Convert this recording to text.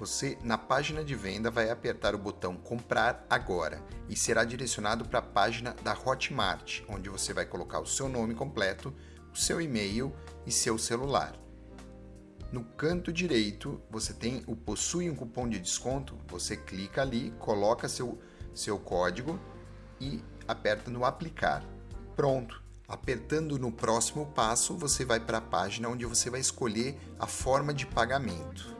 Você, na página de venda, vai apertar o botão Comprar Agora e será direcionado para a página da Hotmart, onde você vai colocar o seu nome completo, o seu e-mail e seu celular. No canto direito, você tem o Possui um cupom de desconto, você clica ali, coloca seu, seu código e aperta no Aplicar. Pronto! Apertando no próximo passo, você vai para a página onde você vai escolher a forma de pagamento.